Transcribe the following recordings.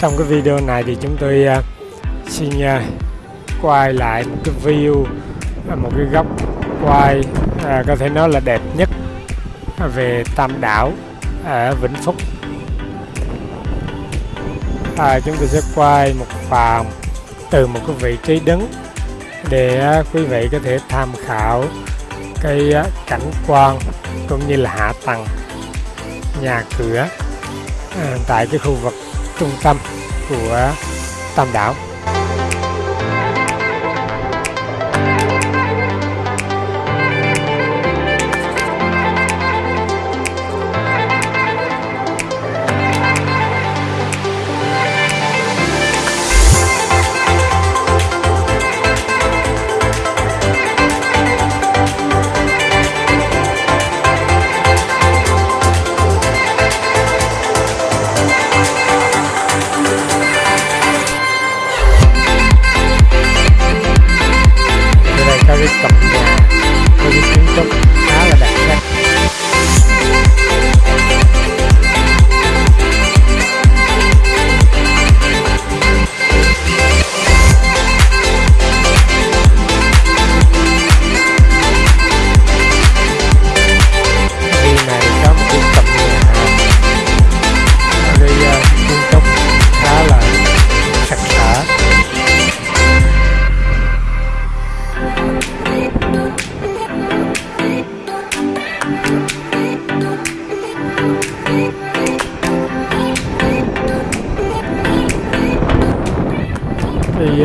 trong cái video này thì chúng tôi uh, xin uh, quay lại một cái view à, một cái góc quay uh, có thể nói là đẹp nhất về Tam Đảo ở Vĩnh Phúc. À, chúng tôi sẽ quay một vòng từ một cái vị trí đứng để quý vị có thể tham khảo cái cảnh quan cũng như là hạ tầng nhà cửa à, tại cái khu vực trung tâm của Tam Đảo.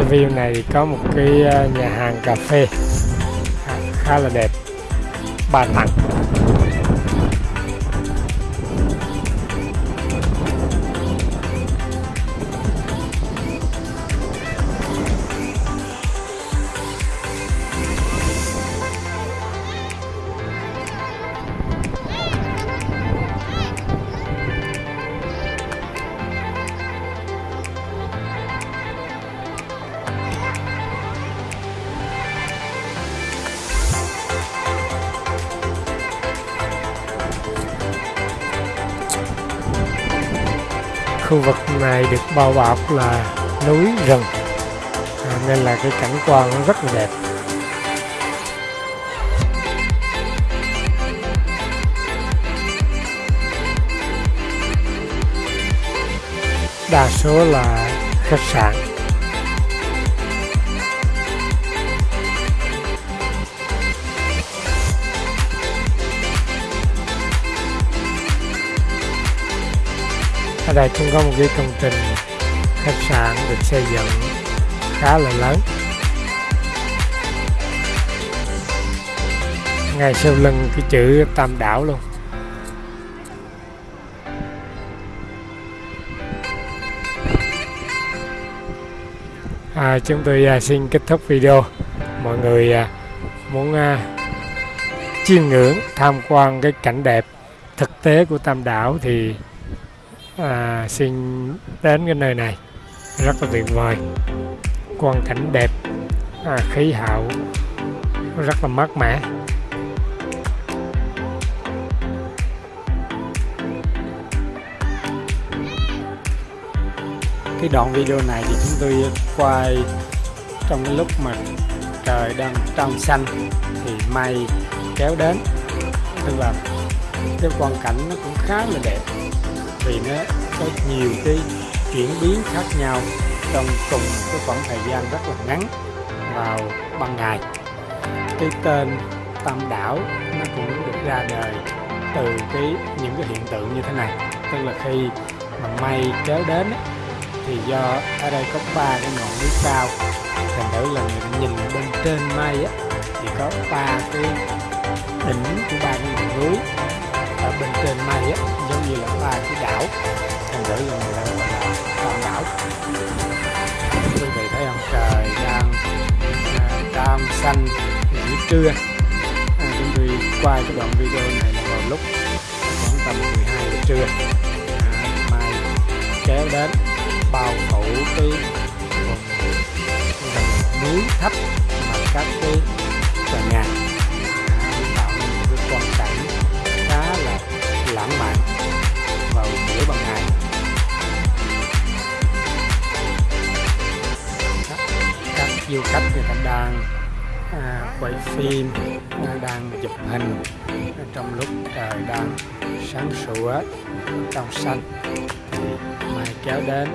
View này thì có một cái ờ, nhà hàng cà phê. Khá- khá là đẹp. Ba tầng khu vực này được bao bọc là núi rừng. À, nên là cái cảnh quan nó rất là đẹp. Đa số là khách sạn. Đây cũng có một cái công trình khách sạn được xây dựng khá là lớn. Ngay sau lưng cái chữ tam đảo luôn. À, chúng tôi à, xin kết thúc video. Mọi người à, muốn à, chiêm ngưỡng tham quan cái cảnh đẹp thực tế của tam đảo thì à, xin đến cái nơi này. Rất là tuyệt vời. Quang cảnh đẹp. À, khí hậu rất là mát mẻ. Cái đoạn video này thì chúng tôi quay trong cái lúc mà trời đang trong xanh thì mây kéo đến. Tức là cái quang cảnh nó cũng khá là đẹp vì nó có nhiều cái chuyển biến khác nhau trong cùng cái khoảng thời gian rất là ngắn vào ban ngày. Cái tên tam đảo nó cũng được ra đời từ cái, những cái hiện tượng như thế này. Tức là khi mà mây kéo đến thì do ở đây có ba cái ngọn núi cao. Thành thử là người ta nhìn bên trên mây á, thì có ba cái đỉnh của ba cái ngọn núi bên trên mây á giống như là ba cái đảo. Thành thử là người ta gọi là tam đảo. Quý vị thấy không? Trời đang à, cam xanh nghỉ trưa. À, chúng tôi quay cái đoạn video này là vào lúc khoảng tầm 12 giờ trưa. À, mai kéo đến bao phủ cái vùng núi thấp mà các cái du khách người ta đang à, quay phim à, đang chụp hình. À, trong lúc trời đang sáng sủa trong xanh thì kéo đến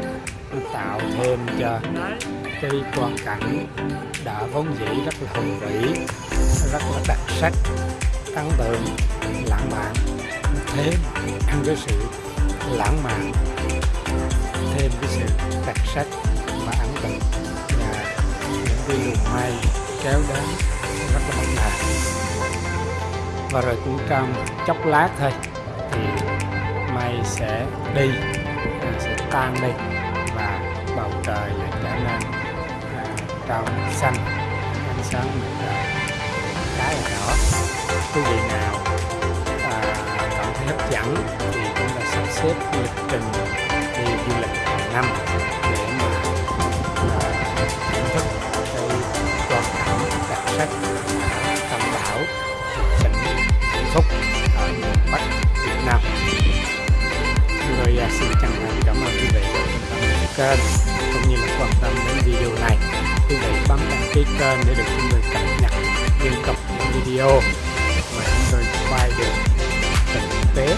nó tạo thêm cho cái quan cảnh đã vốn dĩ rất là hùng vĩ rất là đặc sắc ấn tượng lãng mạn. Thêm cái sự lãng mạn thêm cái sự đặc sắc và ấn tượng cái luồng mây kéo đến rất là bất ngờ và rồi cũng trong chốc lát thôi thì mây sẽ đi à, sẽ tan đi và bầu trời lại trở nên à, trong xanh ánh sáng mặt trời khá là rõ. Quý vị nào à, cảm thấy hấp dẫn thì chúng ta sắp xếp lịch trình đi du lịch hàng năm. Kênh, cũng như là quan tâm đến video này. Quý vị bấm đăng ký kênh để được chúng tôi cập nhật liên tục những video mà chúng tôi quay được thực tế